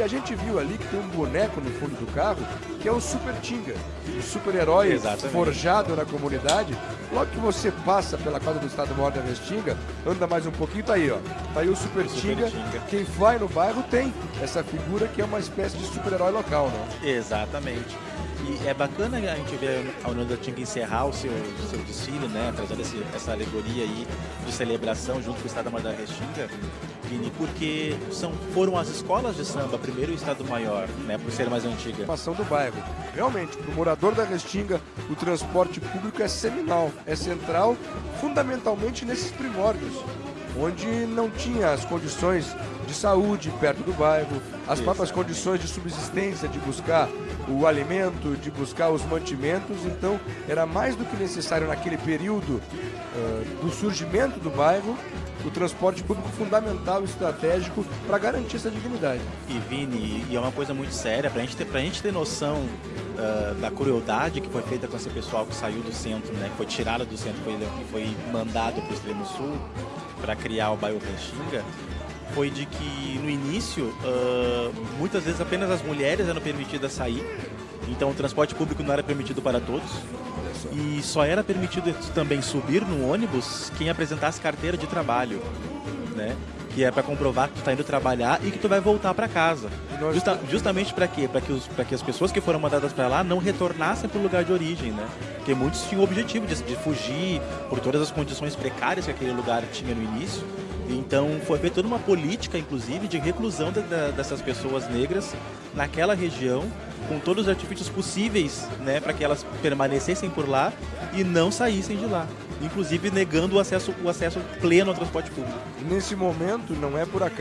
E a gente viu ali que tem um boneco no fundo do carro que é o Super Tinga, o super-herói forjado na comunidade. Logo que você passa pela quadra do Estado Maior da Restinga, anda mais um pouquinho, tá aí, ó. Tá aí o Super. Tinga. Quem vai no bairro tem essa figura que é uma espécie de super-herói local, né? Exatamente. E é bacana a gente ver a União da Tinga encerrar o seu, seu desfile, né? Trazendo esse, essa alegoria aí de celebração junto com o Estado Maior da Restinga, Vini, porque são, foram as escolas de samba, primeiro o Estado Maior, né? Por ser mais antiga. Formação do bairro. Realmente, para o morador da Restinga, o transporte público é seminal, é central, fundamentalmente nesses primórdios onde não tinha as condições de saúde perto do bairro, as próprias condições de subsistência, de buscar o alimento, de buscar os mantimentos. Então, era mais do que necessário naquele período uh, do surgimento do bairro o transporte público fundamental e estratégico para garantir essa dignidade. E Vini, e é uma coisa muito séria, para gente a gente ter noção uh, da crueldade que foi feita com esse pessoal que saiu do centro, né, que foi tirado do centro, foi, foi mandado para o extremo sul para criar o bairro Restinga, foi de que no início uh, muitas vezes apenas as mulheres eram permitidas sair, então o transporte público não era permitido para todos. E só era permitido também subir no ônibus quem apresentasse carteira de trabalho, né? Que é para comprovar que tu está indo trabalhar e que tu vai voltar para casa. Justa, justamente para quê? Para que, os, que as pessoas que foram mandadas para lá não retornassem para o lugar de origem, né? Porque muitos tinham o objetivo de, de fugir por todas as condições precárias que aquele lugar tinha no início então foi feita toda uma política, inclusive, de reclusão de, de, dessas pessoas negras naquela região, com todos os artifícios possíveis né, para que elas permanecessem por lá e não saíssem de lá. Inclusive negando o acesso, o acesso pleno ao transporte público. Nesse momento, não é por acaso.